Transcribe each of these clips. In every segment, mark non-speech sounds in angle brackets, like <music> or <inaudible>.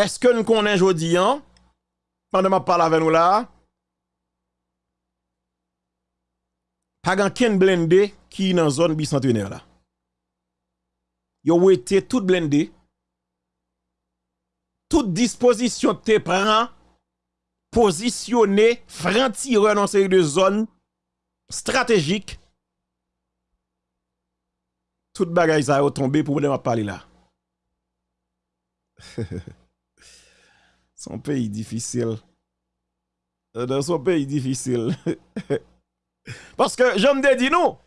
Eske nou konen jodi an? Pande ma pala ven nou la. Pagan ken blende ki nan zon bicentener la. Yo wete tout blende. Tout disposition te pran. Posisyonne frantire nan seri de zon. Strategik. Tout bagay sa yo tombe pou mwen de ma pale la. <laughs> son pays difficile. Euh, dans son pays difficile. <laughs> Parce que, je me dis nous,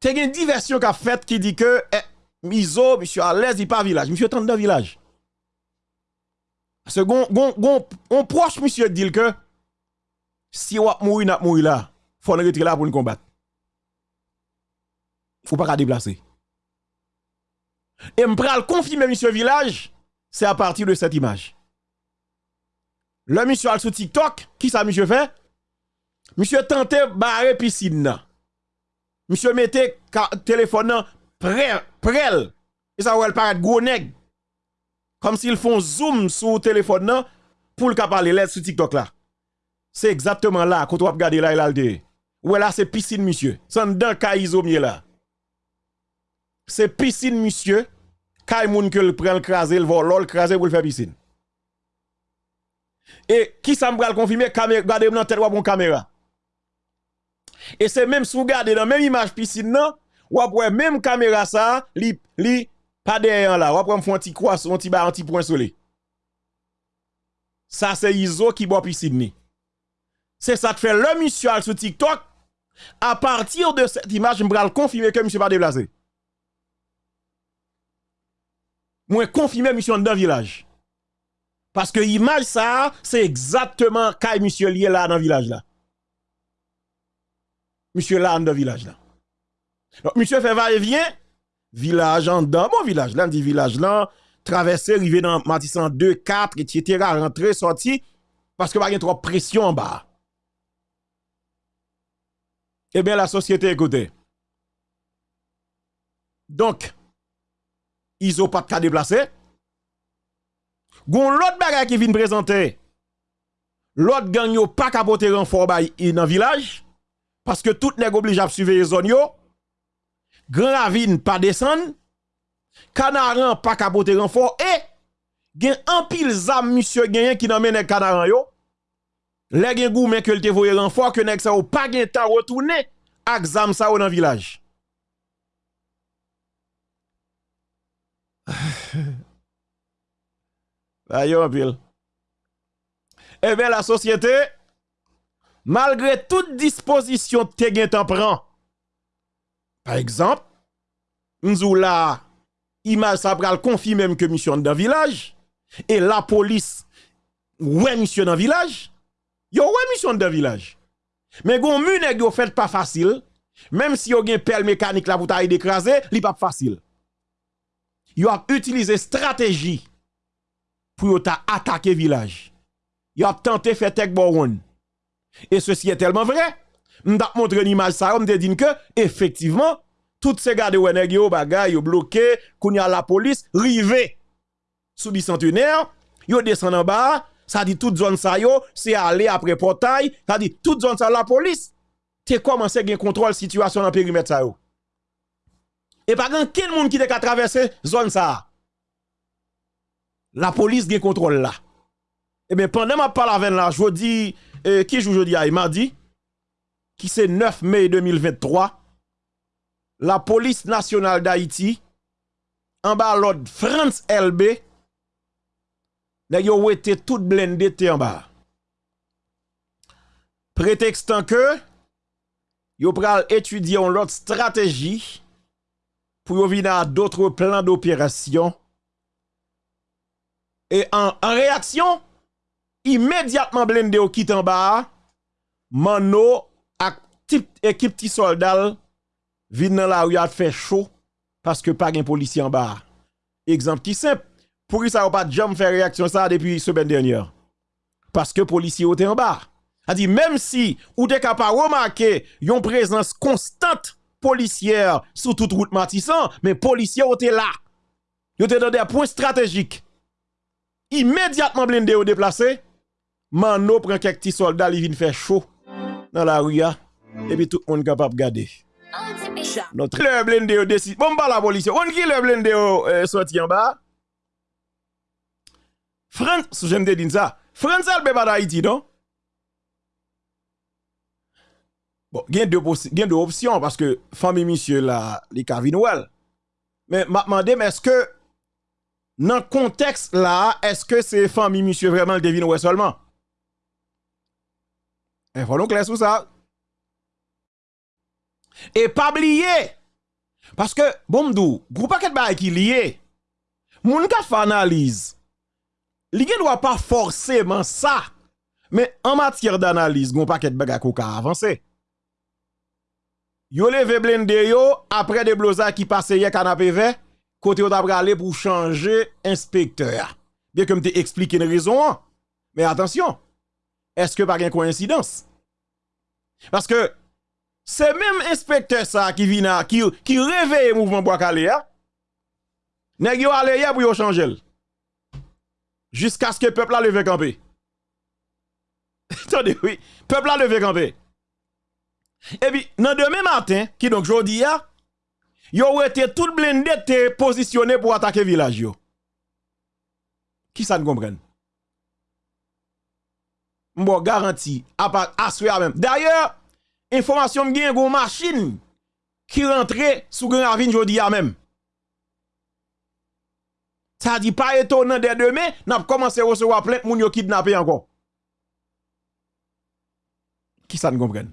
t'as une diversion qu'a fait qui dit que, eh, Miso, monsieur à l'aise, il pas village. Monsieur est dans village. Parce que, on proche, monsieur, dit que, si on mourir, n'a mourir là, faut nous retirer là pour nous combattre. Faut pas déplacer. Et me confirmer, monsieur village, c'est à partir de cette image. Le monsieur al sur TikTok, qui ça monsieur fait? Monsieur tentait barrer piscine. Monsieur mettait téléphone prêt, prêt. Et ça va paraître gros nèg. Comme s'ils font zoom sur téléphone pour le parler là sur TikTok là. C'est exactement là quand on va regarder là il a Ouais là c'est piscine monsieur. C'est dans kaizo là. C'est piscine monsieur. Kay moun que le prend le craser le vol le pour le faire piscine. Et qui ça me confirmer? Regardez dans tête bon caméra. Et c'est même sous regarder dans même image piscine non, ou après même caméra ça, li li pas derrière là, ou après un petit croix, un petit bar, point soleil. Ça c'est Iso qui boit piscine C'est ça que fait le monsieur sur TikTok. À partir de cette image, je me confirmer que monsieur pas déplacé. Moi confirmer monsieur dans village. Parce que l'image ça, c'est exactement quand monsieur lié là dans le village là. Monsieur là dans le village là. Donc monsieur fait va et vient, village en dans mon village là, dit village là, traverser, arriver dans Matissan 2, 4, etc., rentrer, sortir, parce que pas y trop pression en bas. Eh bien, la société, écoutez. Donc, ils ont pas de déplacé. Gon l'autre bagay qui vient présenter. L'autre gang yo pas capoter renfort bay dans village parce que tout nèg oblige à suivre zone yo. Grand ravine pas descendre. Canaran pas capoter renfort et gen un pile zam monsieur gagné qui nan mène canaran yo. Les gen goumen que te voye renfort que nèg sa ou pas gen temps retourner ak zam sa dans village. <laughs> Ayo pile. Eh bien, la société, malgré toute disposition gen t'en prend, par exemple, nous la image ça pral confirmer que mission dans village, et la police, ouais mission dans village, yo ouais mission dans village. Mais gon mune yo fait pas facile, même si yo gen pelle mécanique la pour d'écraser, li pas facile. Yo a utilisé stratégie pour attaquer le village. Il a tenté faire tek boron. Et ceci est tellement vrai. M'da montré une image ça, m'da dit que, effectivement, toutes ces gars de Weneg yo bagay, yo bloqué, a la police, rivé sous bicentenaire, yo descend en bas, ça dit toute zone ça yo, c'est aller après portail, ça dit toute zone ça la police. T'es commencé à contrôle situation dans périmètre ça yo. Et pas grand quel monde qui a traversé zone ça la police gen contrôle là. Eh bien, pendant ma parole avec là, je dis, euh, qui joue aujourd'hui, il m'a dit, qui c'est 9 mai 2023, la police nationale d'Haïti, en bas l'ordre France LB, yo été tout blindé en bas. Prétextant que, yo pral étudier l'autre stratégie pour venir à d'autres plans d'opération et en, réaction, immédiatement blindé au quitte en bas, Mano équipe ti soldat vin dans la rue a fait chaud parce que pas un policier en bas. Exemple qui simple, pour ça pas jamais faire réaction ça depuis semaine dernière? Parce que policier était en bas. A dit même si ou t'es capable remarquer une présence constante policière sur toute route Matissan, mais policier était là. Yo te dans des points stratégiques. Immédiatement blindé ou déplacé, Mano prend quelques petits soldats, il vient faire chaud dans la rue et puis tout le monde capable de garder. Notre le blindé décide. Bon, pas la police. On qui le blindé euh, sorti en bas. France, j'aime te dire ça. France, elle pas d'Haïti, non? Bon, il y a deux options parce que famille monsieur là, les Noël. Mais m'a demandé, mais est-ce que dans le contexte là, est-ce que c'est famille monsieur vraiment le devine seulement? Il faut clair sur ça. Et pas oublier. Parce que, bon m'dou, groupe paquet de qui lié. Moun ka analyse. Li doit pas forcément ça. Mais en matière d'analyse, gon paquet bagay ko ka avancer. Yo leve blende yo après des blosa qui passe hier canapé vert côté on aller pour changer inspecteur. Bien que m'te expliqué une raison. Mais attention. Est-ce que pas une coïncidence? Parce que c'est même inspecteur ça qui vient qui qui réveille mouvement bois calé. Nèg yo aller hier pour yo changer. Jusqu'à ce que le peuple a levé campé. <laughs> Attendez, oui. Peuple a levé campé. Et puis, dans demain matin, qui donc jodi a, yo été tout blindé te positionné pour attaquer village yo. Qui ça ne comprenne? Bon, garanti, à part même. D'ailleurs, information m'gen une machine qui rentre sous Grand Ravine jodi a même. Ça dit pas étonnant dès demain, n'a commencé à recevoir plein de moun yo kidnappé encore. Qui ça ne comprenne?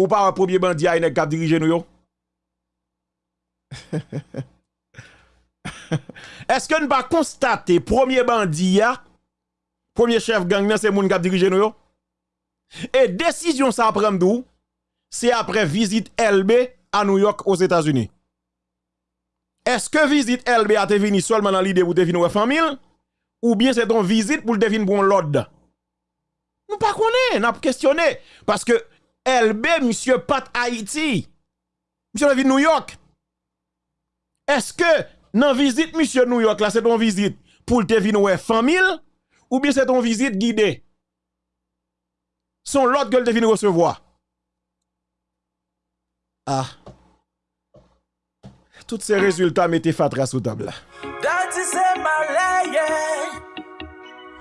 Ou pas un premier bandit à une cap dirigé nous? <laughs> Est-ce que nous pas constater premier bandit premier chef gang c'est moun cap dirigé nous yo? Et décision ça prend d'où? C'est après visite LB à New York aux États-Unis. Est-ce que visite LB a été venu seulement dans l'idée pour te venir famille? Ou bien c'est ton visite pour te venir pour l'ordre? Nous pas connaît, n'a questionné parce que LB, monsieur Pat Haïti. Monsieur la ville New York. Est-ce que dans visite monsieur New York là, c'est ton visite pour te venir famille ou bien c'est ton visite guidée? Son l'autre gueule te venir recevoir. Ah. Tous ces résultats mettez fatra sous table là.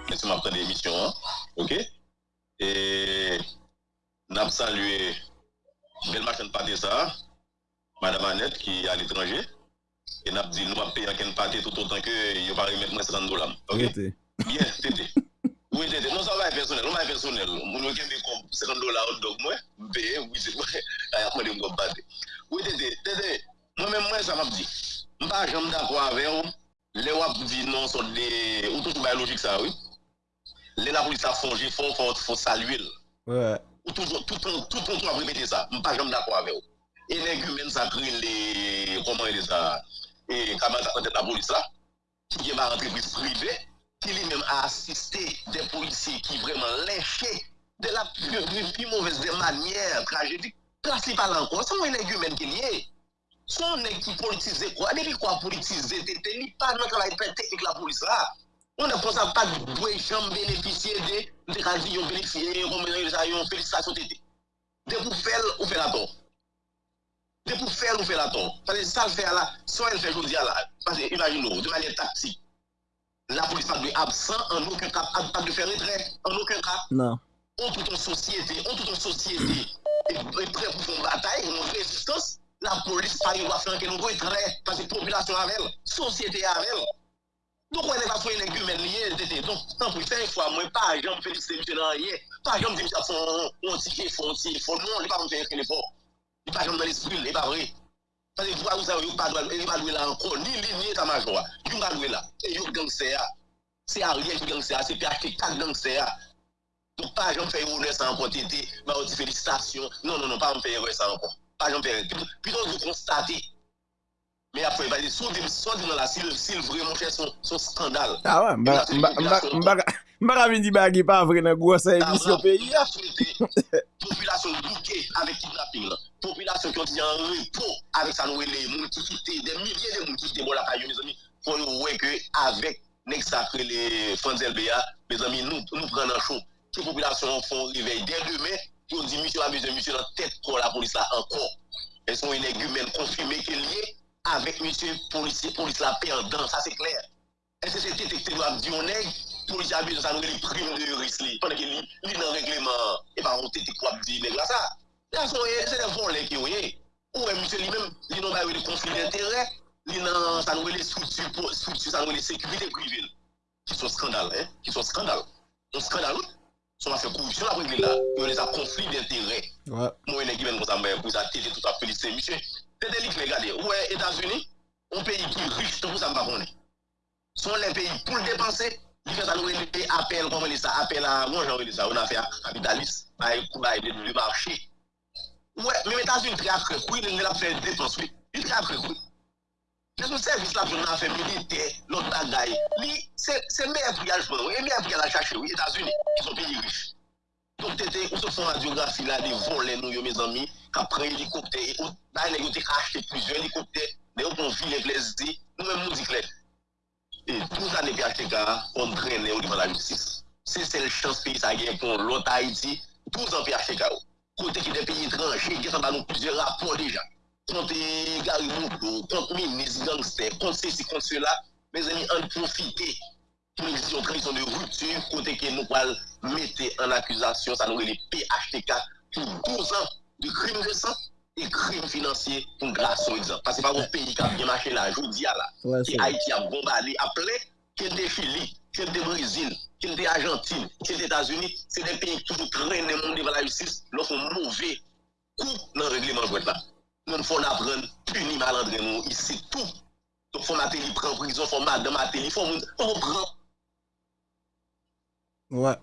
Laissez-moi prendre l'émission, hein? OK? Et Nap salue Belmachan Patessa, Madame Annette qui est à l'étranger. Et nap dit nous payer qu'un pâté tout autant que yo pas remettre moins 30 dollars. OK Bien, c'était. Oui, c'était. Non, ça va être personnel, on va être personnel. Mon yo kembe 50 dollars hot dog moi, payer oui c'est moi. Ay moi dem go pâté. Oui, c'était. C'était. Moi même moi ça m'a dit. M'pa jamais d'accord avec vous. Le wap di non sot de... Ou toujou bay logik sa, oui? Le la pou li sa fonje, fon, fon, fon salwil. Ouè. ou toujours tout le tout temps bon après mettre ça. Je pas jamais d'accord avec et les humains ça crée les comment ils ça et comment ça la police là? Qui est ma entreprise privée qui lui-même a assisté des policiers qui vraiment lâchés de la plus, plus mauvaise des manières tragédiques. Principal encore c'est un humain qui lié son qui politise quoi? Depuis quoi politiser t'es pas dans le travail technique la police là. On a konsa pa dwe jom beneficye de, de kazi yon beneficye, yon beneficye, yon felicitasyon tete. De pou fel ou fel aton. De pou fel ou fel aton. Pase sa l fe ala, son el fe jodi ala. Pase imagine nou, de manye taksi. La polis pa dwe absan, an ouken kap, pa dwe fe retre, an ouken kap. Non. On tout an sosyete, on tout an sosyete, e pre pou fon batay, yon resistans, la polis pa yon wafen ke nou retre, pase populasyon avel, sosyete avel. Nou konen pa pou elen gumen liye, tete, ton, tan pou fèk fwa mwen, pa jom fèk se mwen nan ye, pa jom di mwen fon, on ti ke fon, ti fon, non, li pa mwen fèk le fon, li pa jom nan espri, li pa vre. Pase vwa ou sa yo pa dwe, li pa dwe la ankon, ni li ni ta majwa, yo pa dwe la, e yo gang se ya, se a. Rye ki gang se ya, se pi a kek tak gang se ya. Nou pa jom fèk ou ne san ankon, tete, ma ou ti fèk di stasyon, non, non, non, pa mwen fèk ou ne san ankon, pa jom fèk, pi ton yo konstate, Men apre valide, sou di nan la, sil vreman fè son skandal. A wè, mbara mi di bagi pa vre nan gwo sa emisyon peyi. A wè, populasyon bouke avèk kidnapping la. Populasyon ki an ti an repo avèk sa nou ele, moun ki kite, den milye de moun ki kite, bon la kayo, mizan mi, pou nou wè ke avèk nek sakre le Fonzel Beya, mizan mi, nou pren nan chou. Ki populasyon fon rivey, den demè, ki ou di misyon avèk de misyon nan tèt kon la polis la ankon. E son inèk yu men konfime ke liye, avèk misye polisi, polisi la perdan, sa se kler. Ese se detekte do ap diyonèk, polisi abè sa nou li prim de yoris li, panè ki li nan regleman, e pa an tetek wap diyonèk la sa. La son e, se ne von lè ki yo ye. Ou e misye li mèm, li nan bayou de konflik d'interè, li nan sa nou li soutu, sa nou li sekurite privil. Ki son skandal, eh, ki son skandal. Un skandal ou? son affaire corruption après régler là il y a des conflits d'intérêts ouais moi il est comme ça mais vous attendez tout à fait c'est monsieur c'est délit regardez ouais États-Unis un pays qui est riche tout ça pas connaît sont les pays pour le dépenser il fait ça nous appel comment ça appel à moi j'en ça on a fait capitaliste à couper le marché ouais mais États-Unis très accru il a fait dépenser il très accru sou servis la pou nan fe milite, lot bagay, li, se mè me evriyal fwen, e me evriyal a chache ou, Etats-Unis, ki son peyi rif. Donk tete, ou se fon radiografi la, de volen nou yo, mè zami, ka pre helikopter, ou nan yon te kache pwizye helikopter, de ou kon vi le plezi, nou men moun diklet. E, 12 ane pi akte ka, on drene ou di man la justice. Se se l chans peyi sa gen kon lot Haiti, 12 ane pi akte ka ou. Kote ki de peyi etranje, gen san ban nou pwizye rapor deja. konti Gary Moukou, konti Minis Gangster, konti se si konti se la, me zami an profite pou nou disi yon kredisyon de ruptur kote ke nou pal mette an akuzasyon sa nou le PHTK pou 12 an de krim resan e krim finansye pou graso exan. Pase pa wou peyi ka yon mache la, joudi ya la, ki Haiti a bombali aple, ke de Fili, ke de Brazil, ke de Argentine, ke de Etats-Unis, se de peyi ki pou trene moun devan la justice, lò foun mouvè kou nan regleman jwet la. Nous faut apprendre puni malandre nous ici tout. Donc faut mater il prend prison, faut madame mater il faut on prend. Ouais.